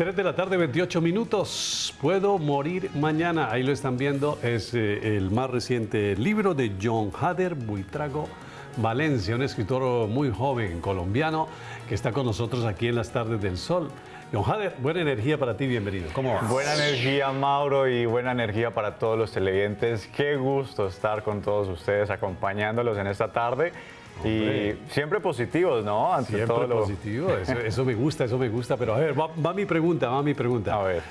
3 de la tarde, 28 minutos. Puedo morir mañana. Ahí lo están viendo. Es eh, el más reciente libro de John Hader Buitrago Valencia, un escritor muy joven colombiano que está con nosotros aquí en las tardes del sol. John Hader, buena energía para ti, bienvenido. ¿Cómo vas? Buena energía, Mauro, y buena energía para todos los televidentes. Qué gusto estar con todos ustedes, acompañándolos en esta tarde. Y siempre positivos, ¿no? Ante siempre todo lo... positivo, eso, me gusta, eso me gusta. Pero a ver, va, va mi pregunta, va mi pregunta. A ver.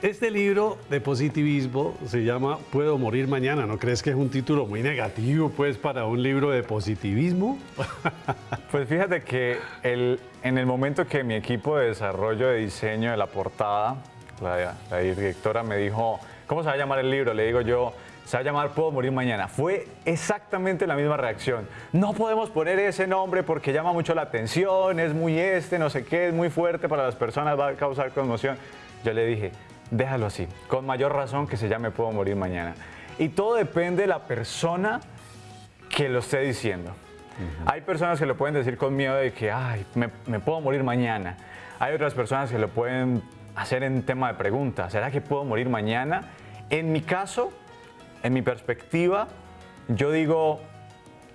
Este libro de positivismo se llama Puedo morir mañana. ¿No crees que es un título muy negativo, pues, para un libro de positivismo? Pues fíjate que el, en el momento que mi equipo de desarrollo de diseño de la portada, la, la directora me dijo, ¿cómo se va a llamar el libro? Le digo yo, se va a llamar Puedo morir mañana. Fue exactamente la misma reacción. No podemos poner ese nombre porque llama mucho la atención, es muy este, no sé qué, es muy fuerte para las personas, va a causar conmoción. Yo le dije, déjalo así, con mayor razón que se llame Puedo morir mañana. Y todo depende de la persona que lo esté diciendo. Hay personas que lo pueden decir con miedo de que, ay, me, me, puedo morir mañana. Hay otras personas que lo pueden hacer en tema de pregunta, ¿será que puedo morir mañana? En mi caso, en mi perspectiva, yo digo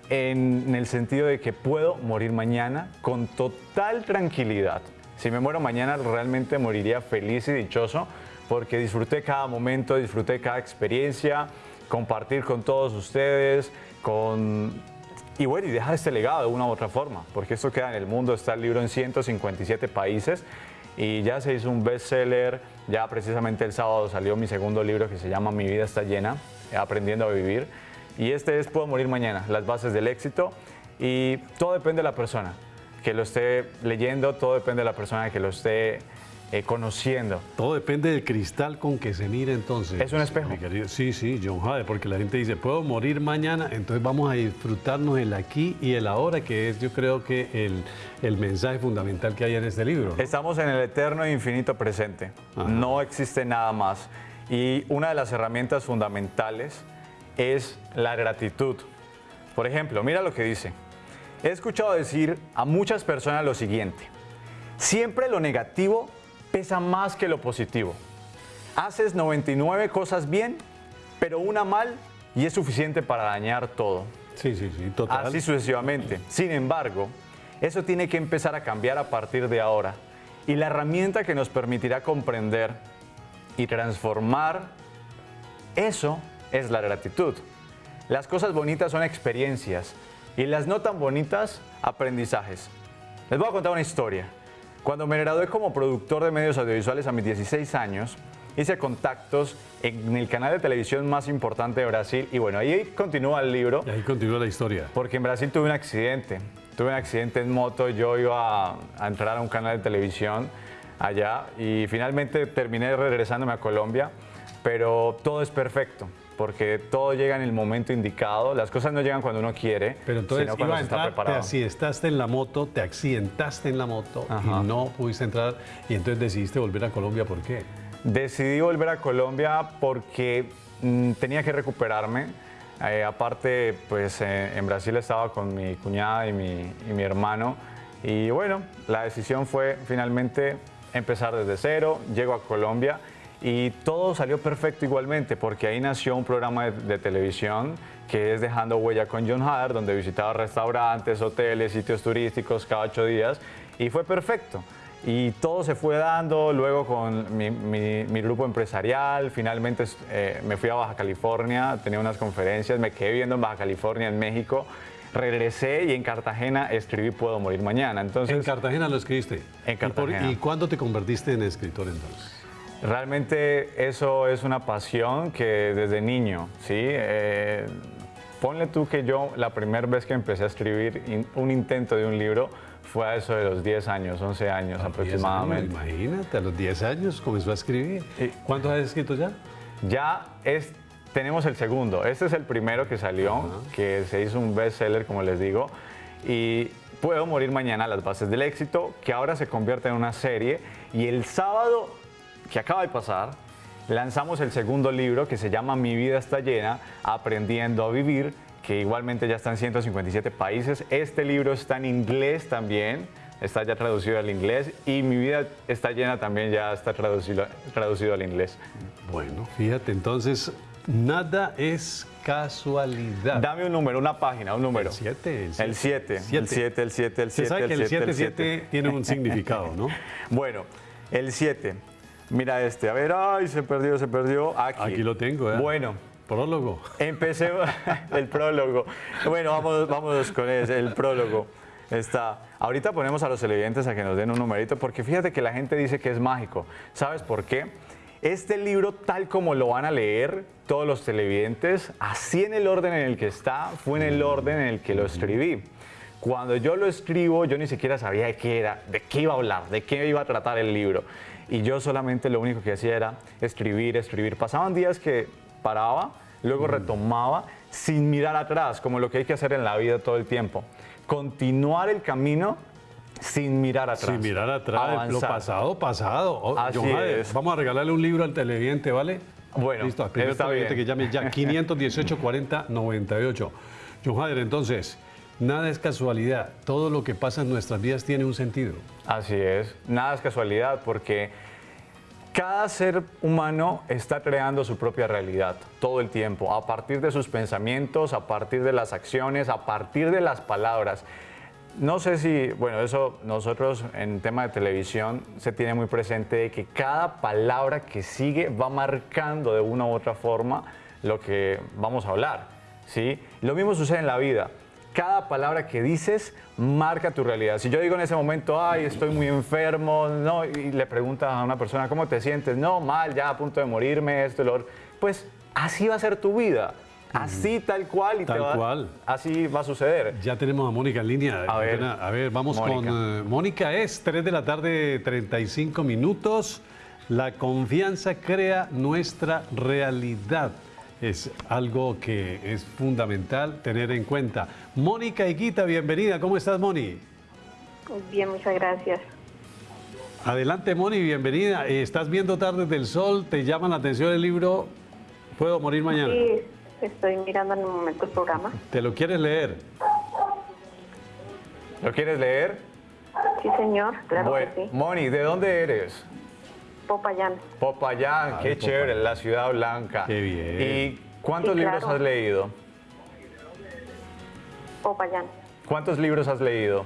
en el sentido de que puedo morir mañana con total tranquilidad. Si me muero mañana, realmente moriría feliz y dichoso porque disfruté cada momento, disfruté cada experiencia, compartir con todos ustedes, con... Y bueno, y dejar este legado de una u otra forma, porque esto queda en el mundo, está el libro en 157 países y ya se hizo un bestseller, ya precisamente el sábado salió mi segundo libro que se llama Mi vida está llena, aprendiendo a vivir. Y este es Puedo morir mañana, las bases del éxito. Y todo depende de la persona que lo esté leyendo, todo depende de la persona que lo esté eh, conociendo. Todo depende del cristal con que se mire entonces. Es un espejo. Sí, sí, John Jade, porque la gente dice, puedo morir mañana, entonces vamos a disfrutarnos el aquí y el ahora, que es yo creo que el, el mensaje fundamental que hay en este libro. Estamos en el eterno e infinito presente. No existe nada más. Y una de las herramientas fundamentales es la gratitud. Por ejemplo, mira lo que dice. He escuchado decir a muchas personas lo siguiente. Siempre lo negativo pesa más que lo positivo. Haces 99 cosas bien, pero una mal y es suficiente para dañar todo. Sí, sí, sí, total. Así sucesivamente. Sin embargo, eso tiene que empezar a cambiar a partir de ahora. Y la herramienta que nos permitirá comprender y transformar eso es la gratitud. Las cosas bonitas son experiencias y las no tan bonitas, aprendizajes. Les voy a contar una historia. Cuando me gradué como productor de medios audiovisuales a mis 16 años, hice contactos en el canal de televisión más importante de Brasil y bueno, ahí continúa el libro. Y ahí continúa la historia. Porque en Brasil tuve un accidente. Tuve un accidente en moto, yo iba a, a entrar a un canal de televisión allá. Y finalmente terminé regresándome a Colombia, pero todo es perfecto porque todo llega en el momento indicado, las cosas no llegan cuando uno quiere, pero entonces sino cuando está preparado. Te accidentaste en la moto, te accidentaste en la moto y no pudiste entrar y entonces decidiste volver a Colombia, ¿por qué? Decidí volver a Colombia porque mm, tenía que recuperarme, eh, aparte, pues eh, en Brasil estaba con mi cuñada y mi, y mi hermano. Y bueno, la decisión fue finalmente empezar desde cero, llego a Colombia y todo salió perfecto igualmente porque ahí nació un programa de, televisión que es Dejando Huella con John Hader, donde visitaba restaurantes, hoteles, sitios turísticos cada ocho días y fue perfecto. Y todo se fue dando luego con mi, grupo empresarial, finalmente eh, me fui a Baja California, tenía unas conferencias, me quedé viviendo en Baja California, en México, regresé y en Cartagena escribí Puedo morir mañana. Entonces, ¿En Cartagena lo escribiste? En Cartagena. ¿Y, cuándo te convertiste en escritor entonces? Realmente eso es una pasión que desde niño, ¿sí? Eh, ponle tú que yo la primera vez que empecé a escribir un intento de un libro fue a eso de los 10 años, 11 años aproximadamente. imagínate, a los 10 años comenzó a escribir. ¿Cuántos has escrito ya? Ya es tenemos el segundo. Este es el primero que salió, que se hizo un bestseller, como les digo. Y Puedo morir mañana, las bases del éxito, que ahora se convierte en una serie. Y el sábado que acaba de pasar, lanzamos el segundo libro que se llama Mi vida está llena, aprendiendo a vivir, que igualmente ya está en 157 países. Este libro está en inglés también, está ya traducido al inglés y mi vida está llena también ya está traducido, traducido al inglés. Bueno, fíjate, entonces nada es casualidad. Dame un número, una página, un número. El 7. El 7. El 7, el 7, el 7. sabe que el 7, 7 tiene un significado, ¿no? Bueno, el 7. Mira este. A ver, ay, se perdió, se perdió. Aquí. Aquí lo tengo, ¿eh? Bueno. Prólogo. Empecé el prólogo. Bueno, vamos, vamos con el prólogo. Está. Ahorita ponemos a los televidentes a que nos den un numerito, porque fíjate que la gente dice que es mágico. ¿Sabes por qué? Este libro, tal como lo van a leer todos los televidentes, así en el orden en el que está, fue en el orden en el que lo escribí. Cuando yo lo escribo, yo ni siquiera sabía de qué era, de qué iba a hablar, de qué iba a tratar el libro. Y yo solamente lo único que hacía era escribir, escribir. Pasaban días que paraba, luego retomaba sin mirar atrás, como lo que hay que hacer en la vida todo el tiempo. Continuar el camino sin mirar atrás. Sin mirar atrás, lo pasado, pasado. Oh, Así es. Vamos a regalarle un libro al televidente, ¿vale? Bueno, Listo, al primer televidente que llame ya, 518 40 98. John Hader, entonces, nada es casualidad. Todo lo que pasa en nuestras vidas tiene un sentido. Así es, nada es casualidad porque cada ser humano está creando su propia realidad todo el tiempo, a partir de sus pensamientos, a partir de las acciones, a partir de las palabras. No sé si, bueno, eso nosotros en tema de televisión se tiene muy presente de que cada palabra que sigue va marcando de una u otra forma lo que vamos a hablar, ¿sí? Lo mismo sucede en la vida. Cada palabra que dices marca tu realidad. Si yo digo en ese momento, ay, estoy muy enfermo, no, y le preguntas a una persona, ¿cómo te sientes? No, mal, ya a punto de morirme, esto, lo Pues así va a ser tu vida. Así tal cual y tal cual. así va a suceder. Ya tenemos a Mónica en línea. A ver, a ver vamos con eh, Mónica. Es 3 de la tarde, 35 minutos. La confianza crea nuestra realidad. Es algo que es fundamental tener en cuenta. Mónica Iquita, bienvenida. ¿Cómo estás, Moni? Bien, muchas gracias. Adelante, Moni, bienvenida. Estás viendo Tardes del Sol, te llama la atención el libro ¿Puedo morir mañana? Sí, Estoy mirando en el momento el programa. ¿Te lo quieres leer? ¿Lo quieres leer? Sí, señor, claro que sí. Moni, ¿de dónde eres? Popayán. Popayán, qué chévere, la ciudad blanca. Qué bien. ¿Y cuántos libros has leído? Popayán. ¿Cuántos libros has leído?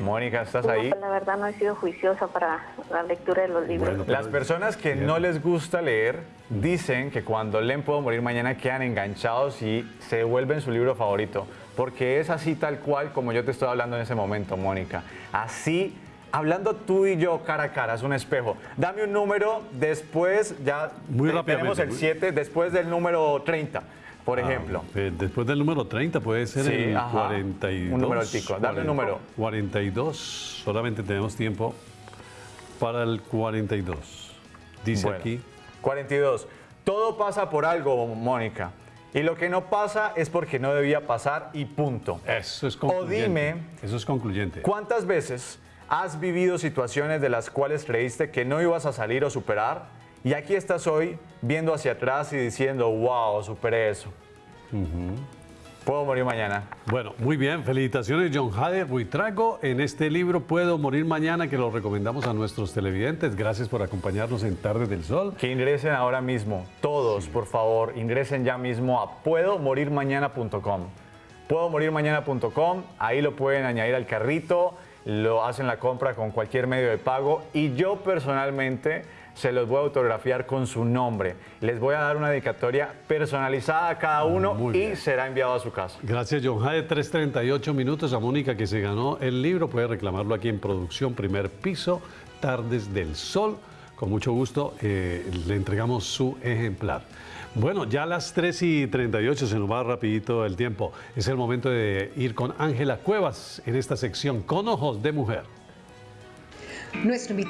Mónica, ¿estás ahí? La verdad no he sido juiciosa para la lectura de los libros. Las personas que no les gusta leer dicen que cuando leen Puedo Morir Mañana quedan enganchados y se vuelven su libro favorito. Porque es así tal cual como yo te estoy hablando en ese momento, Mónica. Así, hablando tú y yo cara a cara, es un espejo. Dame un número después, ya Muy tenemos el 7, después del número 30 por ah, ejemplo. después del número 30 puede ser el 42. Un número altico. Dame un número. 42. Solamente tenemos tiempo para el 42. Dice aquí. 42. Todo pasa por algo, Mónica. Y lo que no pasa es porque no debía pasar y punto. Eso es concluyente. O dime. Eso es concluyente. ¿Cuántas veces has vivido situaciones de las cuales creíste que no ibas a salir o superar? Y aquí estás hoy viendo hacia atrás y diciendo, wow, superé eso. Puedo morir mañana. Bueno, muy bien. Felicitaciones, John Hader Buitrago. En este libro, Puedo morir mañana, que lo recomendamos a nuestros televidentes. Gracias por acompañarnos en Tarde del Sol. Que ingresen ahora mismo, todos, por favor, ingresen ya mismo a puedomorirmañana.com. Puedomorirmañana.com, ahí lo pueden añadir al carrito, lo hacen la compra con cualquier medio de pago y yo personalmente se los voy a autografiar con su nombre. Les voy a dar una dedicatoria personalizada a cada uno y será enviado a su casa. Gracias, John Jade. 3.38 minutos a Mónica que se ganó el libro. Puede reclamarlo aquí en producción, primer piso, Tardes del Sol. Con mucho gusto eh, le entregamos su ejemplar. Bueno, ya a las 3 y 38 se nos va rapidito el tiempo. Es el momento de ir con Ángela Cuevas en esta sección con ojos de mujer. Nuestro invitado